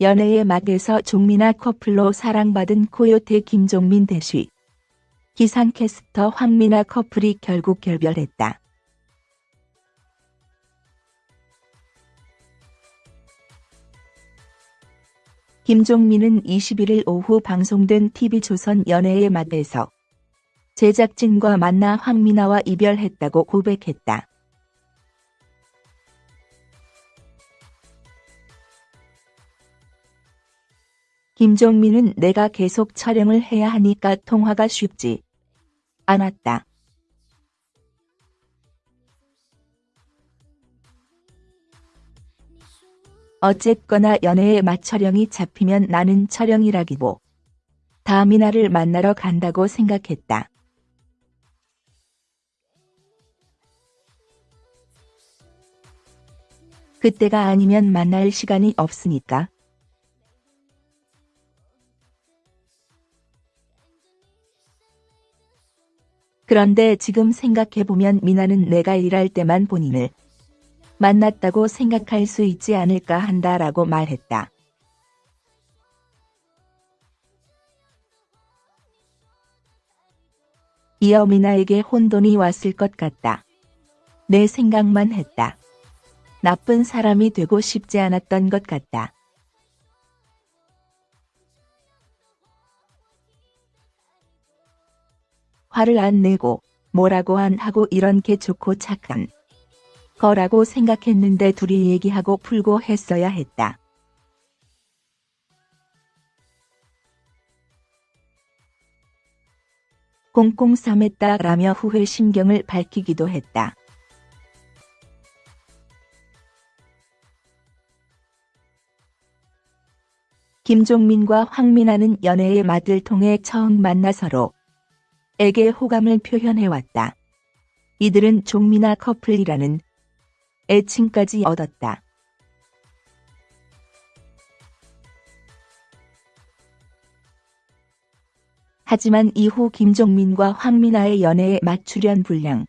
연애의 맛에서 종민아 커플로 사랑받은 코요태 김종민 대쉬. 기상캐스터 황민아 커플이 결국 결별했다. 김종민은 21일 오후 방송된 TV조선 연애의 맛에서 제작진과 만나 황민아와 이별했다고 고백했다. 김종민은 내가 계속 촬영을 해야 하니까 통화가 쉽지 않았다. 어쨌거나 연애의 맛 촬영이 잡히면 나는 촬영이라기보 다 미나를 만나러 간다고 생각했다. 그때가 아니면 만날 시간이 없으니까. 그런데 지금 생각해보면 미나는 내가 일할 때만 본인을 만났다고 생각할 수 있지 않을까 한다라고 말했다. 이어 미나에게 혼돈이 왔을 것 같다. 내 생각만 했다. 나쁜 사람이 되고 싶지 않았던 것 같다. 화를 안 내고 뭐라고 안 하고 이런 게 좋고 착한 거라고 생각했는데 둘이 얘기하고 풀고 했어야 했다. 꽁꽁 싸맸다라며 후회 심경을 밝히기도 했다. 김종민과 황민아는 연애의 맛을 통해 처음 만나 서로 에게 호감을 표현해왔다. 이들은 종민아 커플이라는 애칭까지 얻었다. 하지만 이후 김종민과 황민아의 연애에 맞추련 분량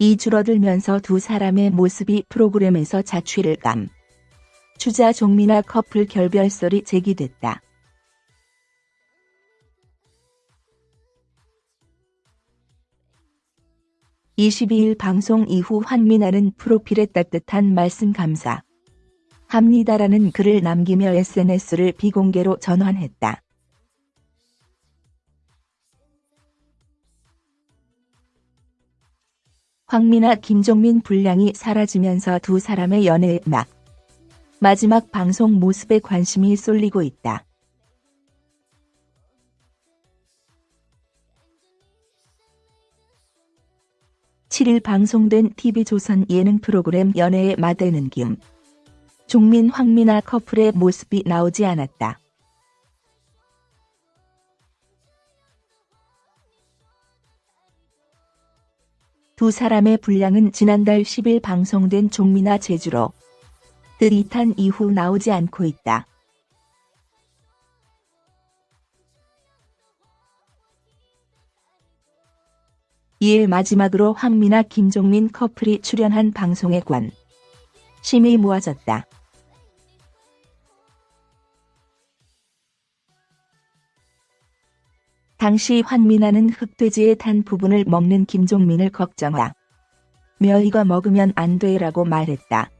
이 줄어들면서 두 사람의 모습이 프로그램에서 자취를 감. 주자 종민아 커플 결별설이 제기됐다. 22일 방송 이후 황민아는 프로필에 따뜻한 말씀 감사 합니다라는 글을 남기며 SNS를 비공개로 전환했다. 황민아 김종민 분량이 사라지면서 두 사람의 연애의 막 마지막 방송 모습에 관심이 쏠리고 있다. 7일 방송된 TV조선 예능 프로그램 연애의 마대는 김. 종민 황민아 커플의 모습이 나오지 않았다. 두 사람의 분량은 지난달 10일 방송된 종민아 제주로 들이탄 이후 나오지 않고 있다. 이에 마지막으로 황미나 김종민 커플이 출연한 방송에 관 심이 모아졌다. 당시 황미나는 흑돼지에 탄 부분을 먹는 김종민을 걱정하 며 이거 먹으면 안 돼라고 말했다.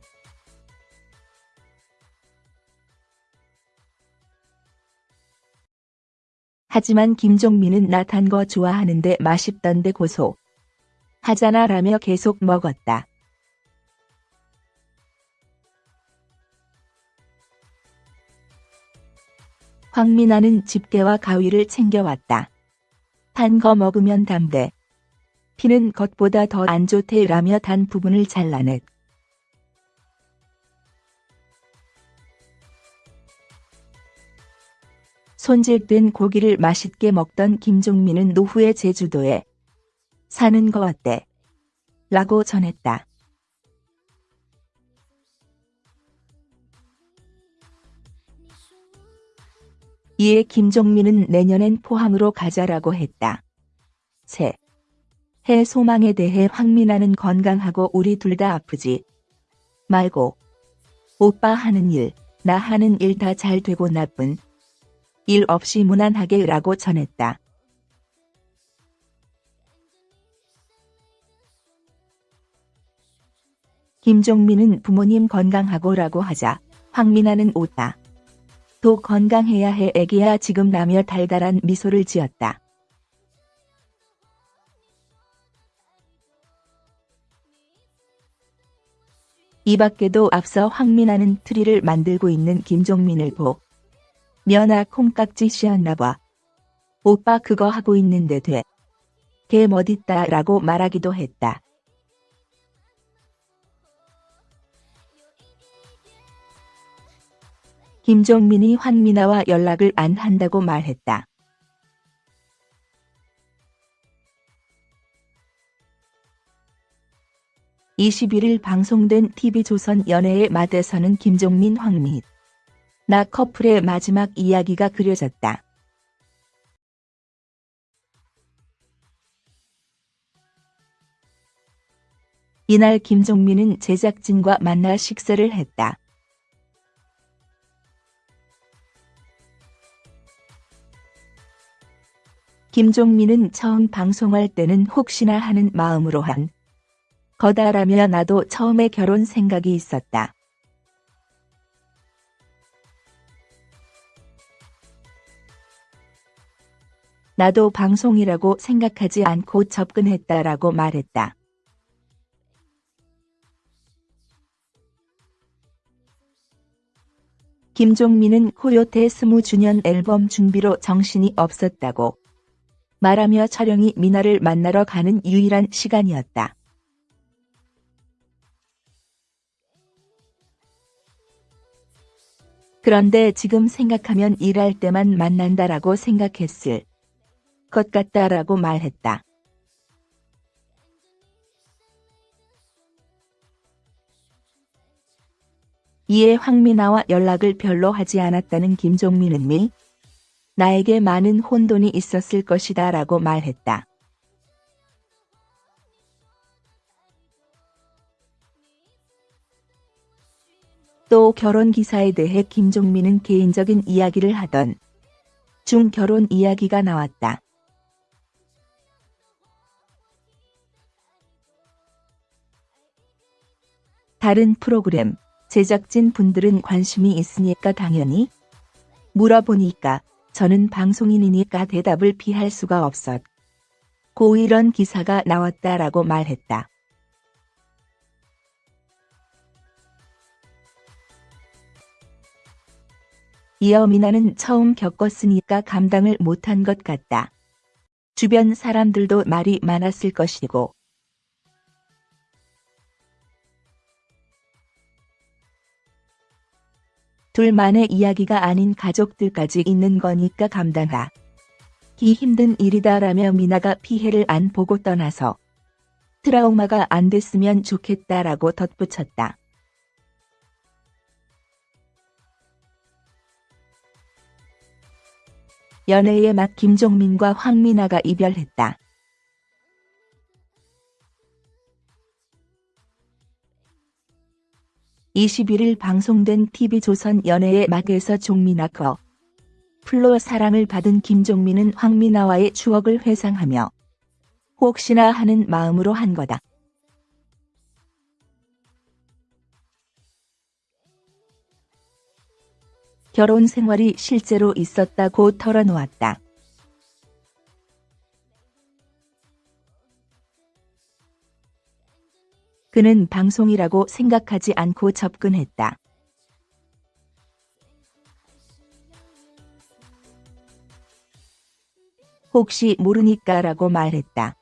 하지만 김종민은 나탄거 좋아하는데 맛있던데 고소. 하잖아 라며 계속 먹었다. 황민아는 집게와 가위를 챙겨왔다. 단 거 먹으면 담대. 피는 겉보다 더 안 좋대 라며 단 부분을 잘라냈. 손질된 고기를 맛있게 먹던 김종민은 노후의 제주도에 사는 거 어때? 라고 전했다. 이에 김종민은 내년엔 포항으로 가자라고 했다. 새. 해 소망에 대해 황민아는 건강하고 우리 둘 다 아프지 말고 오빠 하는 일 나 하는 일 다 잘 되고 나쁜 일 없이 무난하게 라고 전했다. 김종민은 부모님 건강하고 라고 하자 황민아는 웃다. 도 건강해야 해 애기야 지금 라며 달달한 미소를 지었다. 이 밖에도 앞서 황민아는 트리를 만들고 있는 김종민을 보. 면아 콩깍지 씌었나봐. 오빠 그거 하고 있는데 돼. 걔 멋있다 라고 말하기도 했다. 김종민이 황민아와 연락을 안 한다고 말했다. (21일) 방송된 TV조선 연애의 맛에서는 김종민 황미 나 커플의 마지막 이야기가 그려졌다. 이날 김종민은 제작진과 만나 식사를 했다. 김종민은 처음 방송할 때는 혹시나 하는 마음으로 한 거다라며 나도 처음에 결혼 생각이 있었다. 나도 방송이라고 생각하지 않고 접근했다라고 말했다. 김종민은 코요태 20주년 앨범 준비로 정신이 없었다고 말하며 촬영이 미나를 만나러 가는 유일한 시간이었다. 그런데 지금 생각하면 일할 때만 만난다라고 생각했을 것 같다라고 말했다. 이에 황미나와 연락을 별로 하지 않았다는 김종민은 미 나에게 많은 혼돈이 있었을 것이다 라고 말했다. 또 결혼 기사에 대해 김종민은 개인적인 이야기를 하던 중 결혼 이야기가 나왔다. 다른 프로그램 제작진 분들은 관심이 있으니까 당연히 물어보니까 저는 방송인이니까 대답을 피할 수가 없었. 고 이런 기사가 나왔다라고 말했다. 이어 미나는 처음 겪었으니까 감당을 못한 것 같다. 주변 사람들도 말이 많았을 것이고 둘만의 이야기가 아닌 가족들까지 있는 거니까 감당하 기 힘든 일이다라며 미나가 피해를 안 보고 떠나서 트라우마가 안 됐으면 좋겠다라고 덧붙였다. 연애의 맛 김종민과 황미나가 이별했다. 21일 방송된 TV조선 연애의 막에서 종민아 커 플로 사랑을 받은 김종민은 황미나와의 추억을 회상하며 혹시나 하는 마음으로 한 거다. 결혼 생활이 실제로 있었다고 털어놓았다. 그는 방송이라고 생각하지 않고 접근했다. 혹시 모르니까 라고 말했다.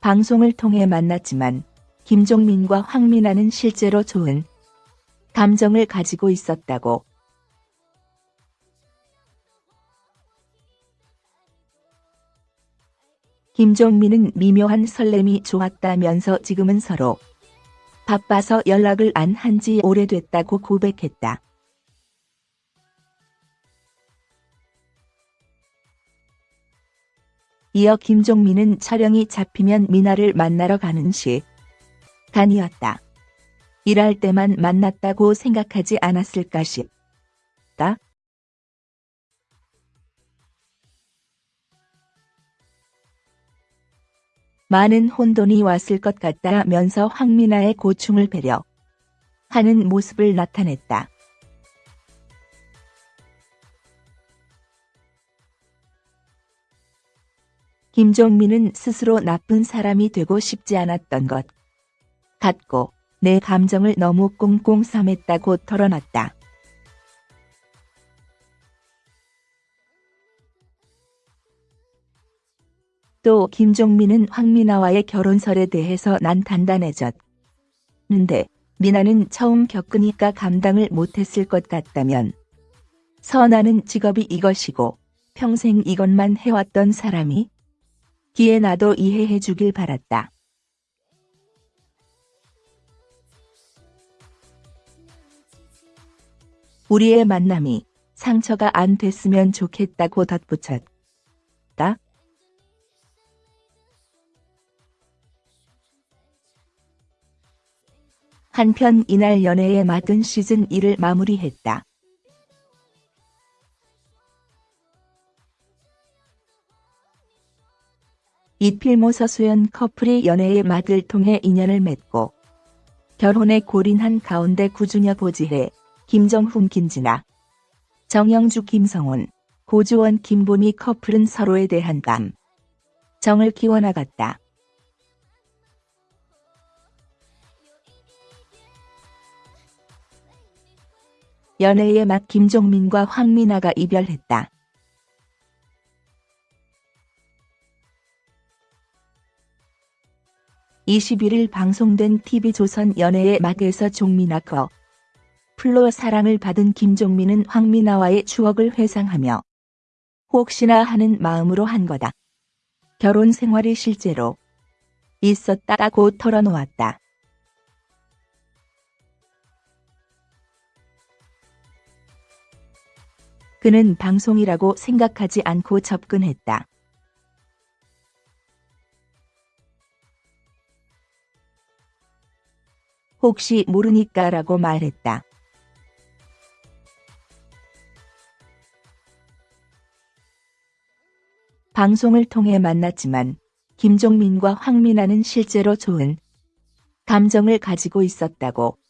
방송을 통해 만났지만 김종민과 황민아는 실제로 좋은 감정을 가지고 있었다고 김종민은 미묘한 설렘이 좋았다면서 지금은 서로 바빠서 연락을 안 한 지 오래됐다고 고백했다. 이어 김종민은 촬영이 잡히면 미나를 만나러 가는 시 간이었다. 일할 때만 만났다고 생각하지 않았을까 싶다. 많은 혼돈이 왔을 것 같다면서 황미나의 고충을 배려 하는 모습을 나타냈다. 김종민은 스스로 나쁜 사람이 되고 싶지 않았던 것 같고 내 감정을 너무 꽁꽁 삼했다고 털어놨다. 또 김종민은 황미나와의 결혼설에 대해서 난 단단해졌는데 미나는 처음 겪으니까 감당을 못했을 것 같다면 선아는 직업이 이것이고 평생 이것만 해왔던 사람이 기에 나도 이해해 주길 바랐다. 우리의 만남이 상처가 안 됐으면 좋겠다고 덧붙였다. 한편 이날 연애의 맡은 시즌 1을 마무리했다. 이필모 서수연 커플이 연애의 맛을 통해 인연을 맺고 결혼에 골인한 가운데 구준혁 고지혜, 김정훈 김진아, 정영주 김성훈, 고주원 김보미 커플은 서로에 대한 감 정을 키워나갔다. 연애의 맛 김종민과 황미나가 이별했다. 21일 방송된 TV조선 연애의 맛에서 종민아 커 플로 사랑을 받은 김종민은 황미나와의 추억을 회상하며 혹시나 하는 마음으로 한 거다. 결혼 생활이 실제로 있었다고 털어놓았다. 그는 방송이라고 생각하지 않고 접근했다. 혹시 모르니까 라고 말했다. 방송을 통해 만났지만 김종민과 황미나는 실제로 좋은 감정을 가지고 있었다고